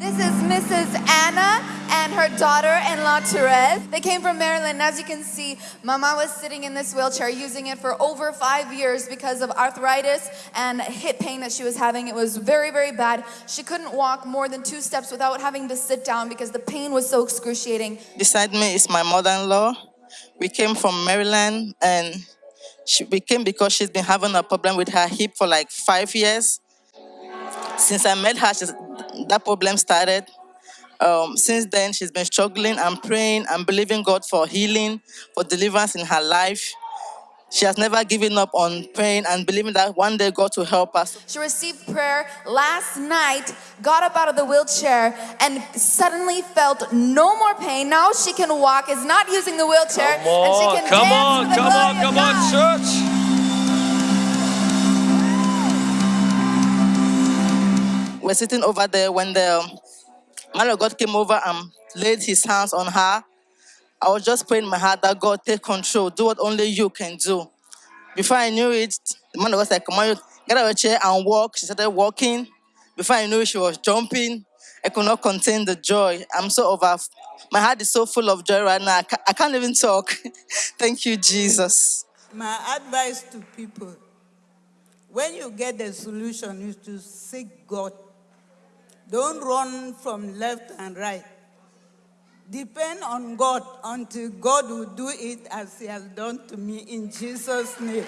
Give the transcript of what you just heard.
This is Mrs. Anna and her daughter-in-law Therese. They came from Maryland. As you can see, Mama was sitting in this wheelchair using it for over five years because of arthritis and hip pain that she was having. It was very, very bad. She couldn't walk more than two steps without having to sit down because the pain was so excruciating. Beside me is my mother-in-law. We came from Maryland and she, we came because she's been having a problem with her hip for like five years. Since I met her, she's, that problem started. Um, since then, she's been struggling and praying and believing God for healing, for deliverance in her life. She has never given up on praying and believing that one day God will help us. She received prayer last night, got up out of the wheelchair, and suddenly felt no more pain. Now she can walk, is not using the wheelchair, Come on, and she can come dance on, to the come glory on, of come on, church. We're sitting over there when the man of God came over and laid his hands on her. I was just praying in my heart that God take control, do what only you can do. Before I knew it, the man of God said, Come on, get out of your chair and walk. She started walking. Before I knew it, she was jumping. I could not contain the joy. I'm so over. My heart is so full of joy right now. I I can't even talk. Thank you, Jesus. My advice to people when you get the solution is to seek God. Don't run from left and right. Depend on God until God will do it as He has done to me in Jesus' name.